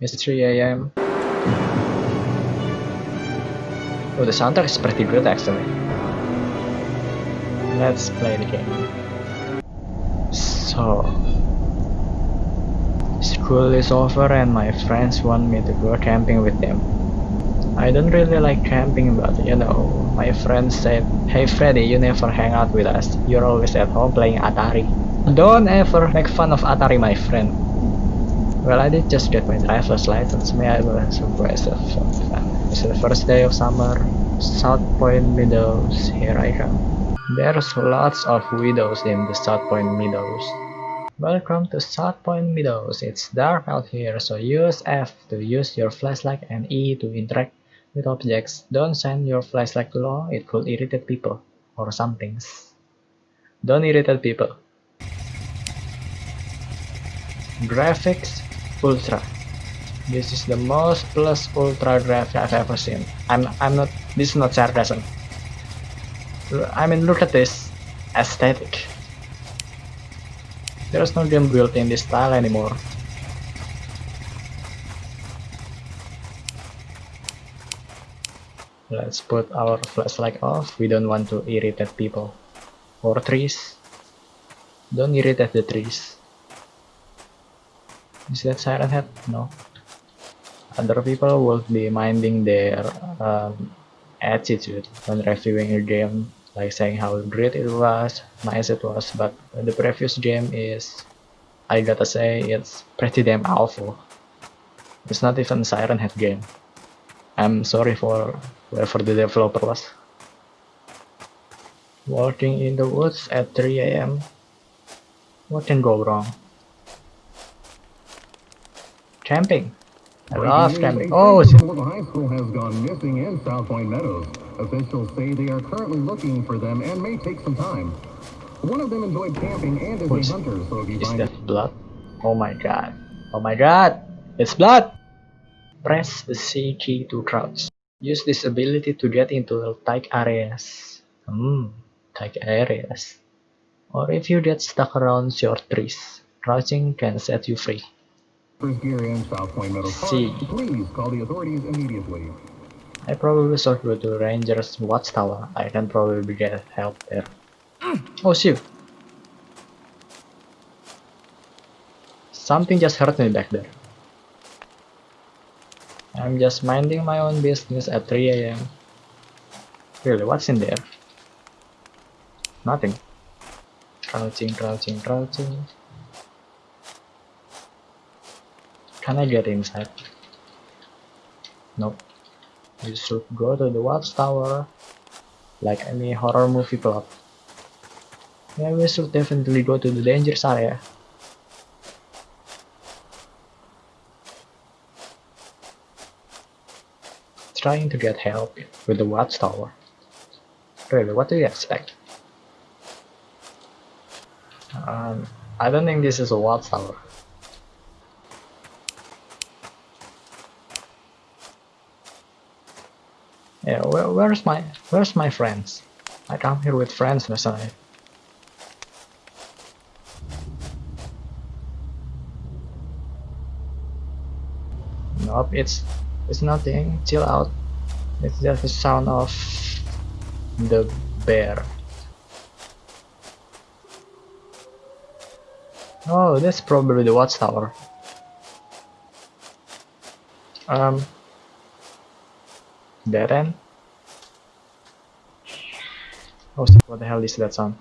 It's 3 a.m. Oh, the soundtrack is pretty good actually. Let's play the game. So, school is over and my friends want me to go camping with them. I don't really like camping, but you know, my friends said, Hey Freddy, you never hang out with us. You're always at home playing Atari. Don't ever make fun of Atari, my friend. Well, I did just get my driver's license. May I surprise of fun. Uh, it's the first day of summer. South Point Meadows, here I come. There's lots of widows in the South Point Meadows. Welcome to South Point Meadows. It's dark out here, so use F to use your flashlight and E to interact with objects. Don't send your flashlight too low, it could irritate people or some things. Don't irritate people. Graphics Ultra. This is the most plus ultra graphic I've ever seen. I'm I'm not this is not sarcasm. I mean look at this aesthetic. There's no game built in this style anymore. Let's put our flashlight off. We don't want to irritate people. Or trees. Don't irritate the trees. Is that Siren Head? No. Other people will be minding their um, attitude when reviewing a game, like saying how great it was, nice it was, but the previous game is, I gotta say, it's pretty damn awful. It's not even Siren Head game. I'm sorry for whoever the developer was. Walking in the woods at 3 a.m. What can go wrong? Camping. I love camping. Oh, shit. High School has gone missing in South Point Meadows. Officials say they are currently looking for them and may take some time. One of them enjoyed camping and is What's- a hunter, so if you Is find that blood? Oh my god. Oh my god. It's blood! Press the C key to crouch. Use this ability to get into tight areas. Hmm, tight areas. Or if you get stuck around short trees, crouching can set you free. See. please call the authorities immediately. I probably should go to Ranger's Watchtower. I can probably get help there. Mm. Oh shoot! Something just hurt me back there. I'm just minding my own business at 3 a.m. Really, what's in there? Nothing. Crouching, crouching, crouching. Can I get inside? Nope. You should go to the watchtower like any horror movie plot. Yeah, we should definitely go to the dangerous area. Trying to get help with the watchtower. Really, what do you expect? Um, I don't think this is a watchtower. Yeah, where, where's my where's my friends? I come here with friends, Messiah. Nope, it's it's nothing. Chill out. It's just the sound of the bear. Oh, that's probably the watchtower. Um, Dead end? Oh what the hell is that sound?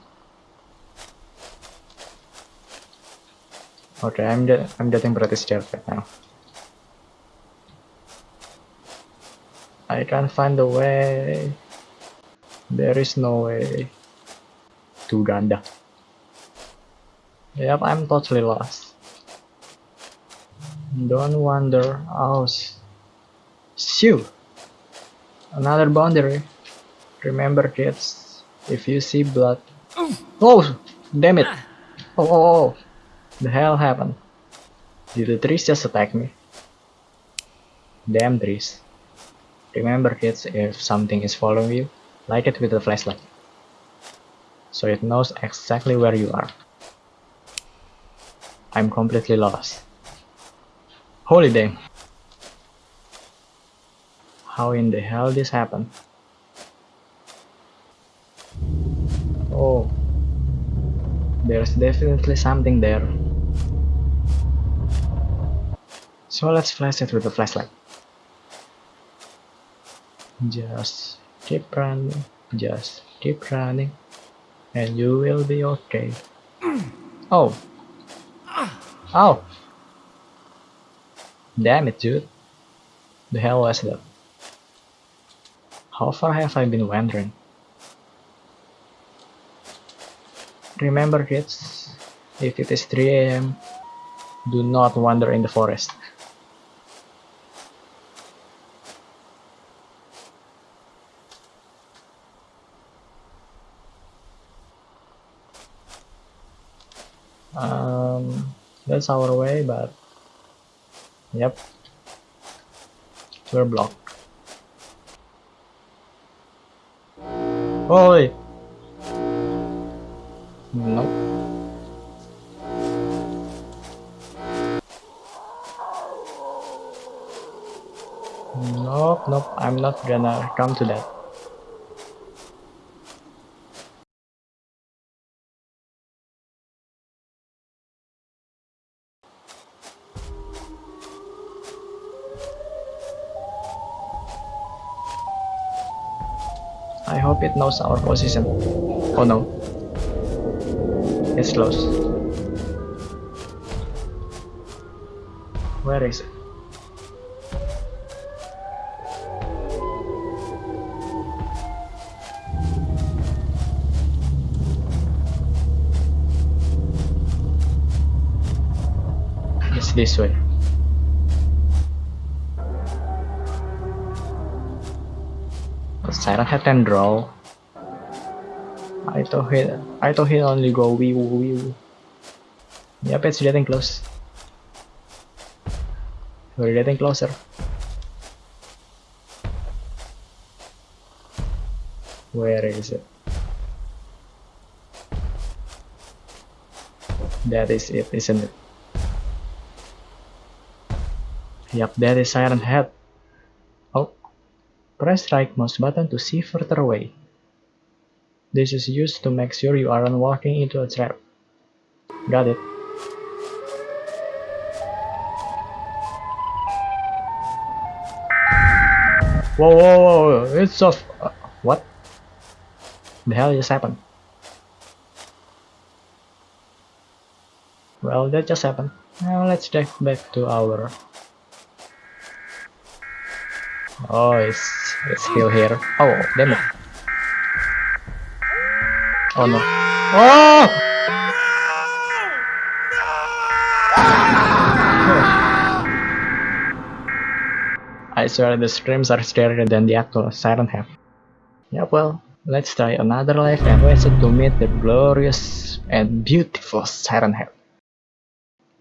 Okay, I'm I'm getting pretty scared right now. I can't find the way. There is no way to Uganda. Yep, I'm totally lost. Don't wonder. Oh, sh- shoot. Another boundary. Remember, kids, if you see blood. Oh, damn it! Ah. Oh, oh, oh, oh! The hell happened? Did the trees just attack me? Damn trees. Remember, kids, if something is following you, light it with a flashlight. So it knows exactly where you are. I'm completely lost. Holy damn. How in the hell this happened? Oh, there's definitely something there. So let's flash it with a flashlight. Just keep running, just keep running, and you will be okay. Oh! Oh! Damn it, dude. The hell was that? How far have I been wandering? Remember kids, if it is 3 am, do not wander in the forest. Um, that's our way, but yep, we're blocked. Holy! Nope. Nope, nope, I'm not gonna come to that. I hope it knows our position. Oh no. It's close. Where is it? It's this way. Siren Head can draw. I thought he I thought he only go wee woo wee woo. Yep, it's getting close. We're getting closer. Where is it? That is it, isn't it? Yep, that is Siren Head. Press right mouse button to see further away. This is used to make sure you aren't walking into a trap. Got it. Whoa, whoa, whoa, it's off. Uh, what? The hell just happened? Well, that just happened. Now let's get back to our... Oh, it's, it's still here. Oh, damn it. Oh no. Oh! I swear the screams are scarier than the actual siren head. Yeah, well, let's try another life and visit to meet the glorious and beautiful siren head.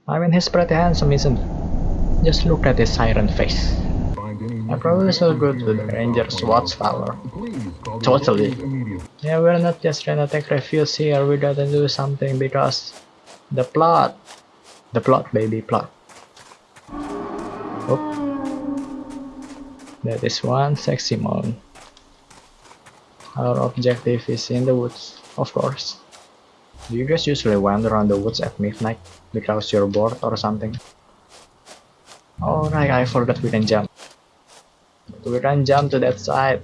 I mean, he's pretty handsome, isn't he? Just look at his siren face. I probably should good with the ranger's watchtower. Totally. Yeah, we're not just trying to take refuge here, we gotta do something because the plot. The plot, baby, plot. Oh. That is one sexy moon. Our objective is in the woods, of course. Do you guys usually wander around the woods at midnight because you're bored or something? Oh right, I forgot we can jump. We can jump to that side.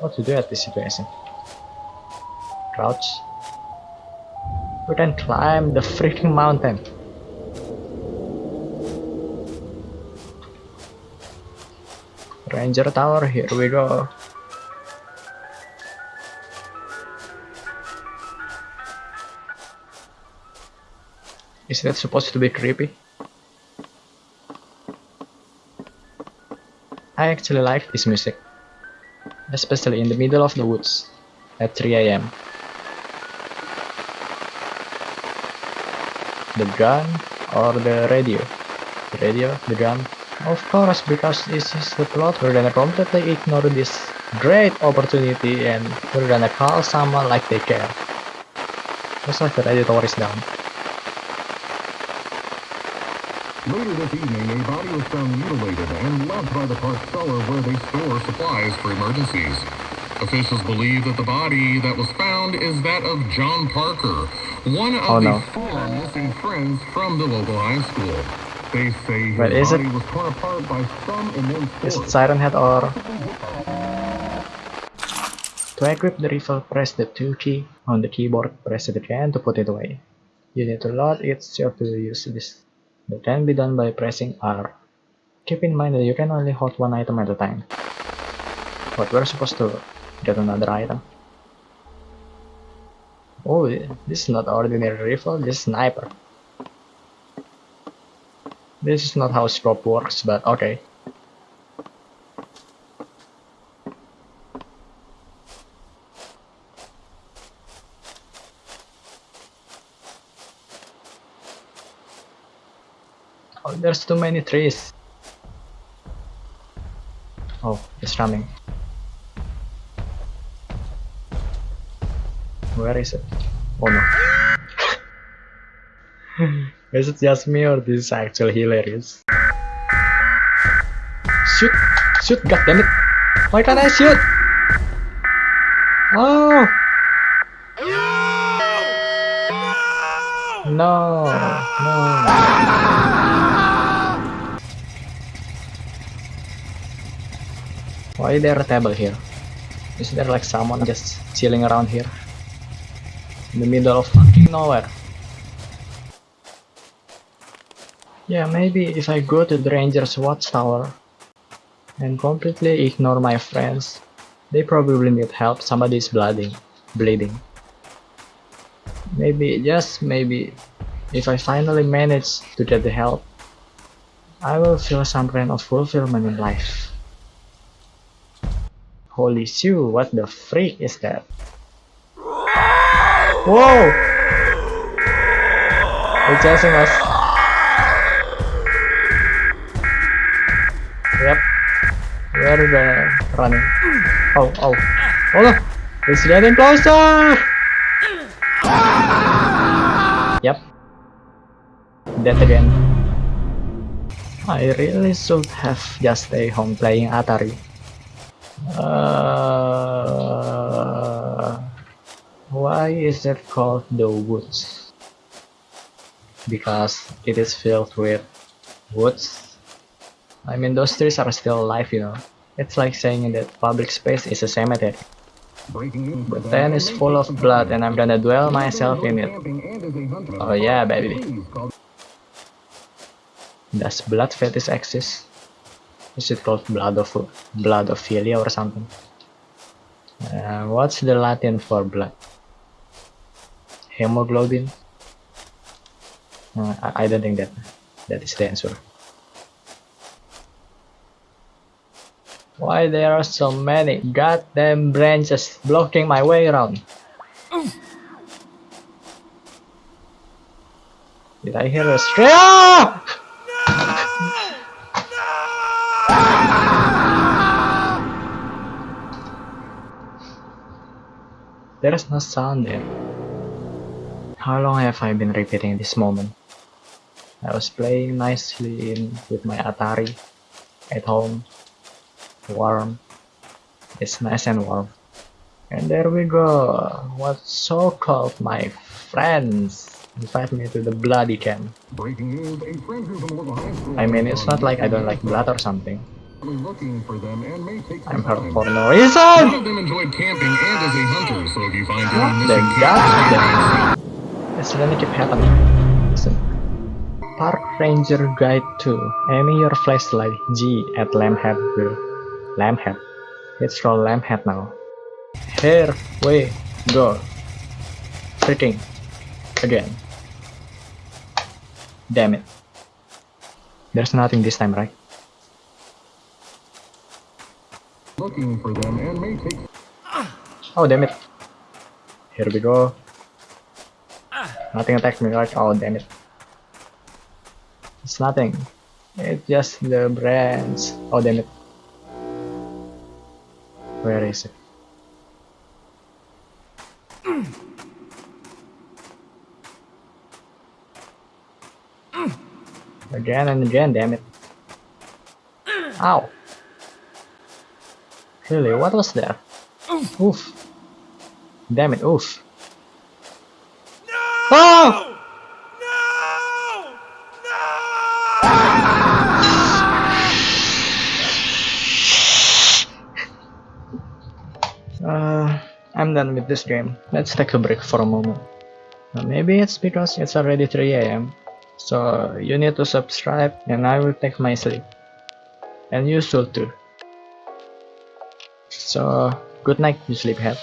What to do at this situation? Crouch. We can climb the freaking mountain. Ranger Tower, here we go. Is that supposed to be creepy? I actually like this music, especially in the middle of the woods at 3 am. The gun or the radio? The radio, the gun. Of course, because this is the plot, we're gonna completely ignore this great opportunity and we're gonna call someone like they care. Looks like the radio tower is down. Later this evening, a body was found mutilated and left by the park cellar where they store supplies for emergencies. Officials believe that the body that was found is that of John Parker, one of Oh, the four missing friends from the local high school. They say his Wait, is it- body was torn apart by some immense Is it. Siren Head or... To equip the rifle, press the 2 key on the keyboard, press it again to put it away. You need to load it so to use this. That can be done by pressing R. Keep in mind that you can only hold one item at a time. But we're supposed to get another item. Oh, this is not ordinary rifle, this is sniper. This is not how scope works, but okay. There's too many trees. Oh, it's running. Where is it? Oh no. is it just me or this is actually hilarious? Shoot! Shoot! God damn it! Why can't I shoot? Oh! No! No! Why is there a table here? Is there like someone just chilling around here? In the middle of fucking nowhere. Yeah, maybe if I go to the Ranger's watchtower and completely ignore my friends, they probably need help. somebody's is bleeding. Bleeding. Maybe, just maybe, if I finally manage to get the help, I will feel some kind of fulfillment in life. Holy shit, what the freak is that? Whoa! They're chasing us. Yep. Where they running? Oh, oh. Oh no! It's getting closer! Yep. Dead again. I really should have just stay home playing Atari. Uh, why is it called the woods? Because it is filled with woods. I mean, those trees are still alive, you know. It's like saying that public space is a cemetery. Breaking news The that pen may is take full of blood and I'm gonna dwell myself in it. Oh yeah, baby. Does blood fetish exist? Is it called blood of blood of bloodophilia or something? Uh, what's the Latin for blood? Hemoglobin? Uh, I, I don't think that that is the answer. Why there are so many goddamn branches blocking my way around? Did I hear a scream? There is no sound there. How long have I been repeating this moment? I was playing nicely in with my Atari at home. Warm. It's nice and warm. And there we go. What so called my friends invite me to the bloody camp. I mean, it's not like I don't like blood or something. Looking for them and may take some I'm time. for no reason! of them enjoyed camping and as a hunter, so if you find What any the missing god? campers, It's gonna keep happening. Listen. Park Ranger Guide 2. Aiming your flashlight G at Lamphead will. Lamphead. It's called Lamphead now. Here we go. Freaking. Again. Damn it. There's nothing this time, right? Looking for them and may take Oh, damn it. Here we go. Nothing attacked me, right? Oh, damn it. It's nothing. It's just the branch. Oh, damn it. Where is it? Again and again, damn it. Ow. Really, what was that? Oof. oof. Damn it, oof. No! Oh! Uh, I'm done with this game. Let's take a break for a moment. Uh, maybe it's because it's already 3 am. So you need to subscribe and I will take my sleep. And you should too. So good night you sleephead.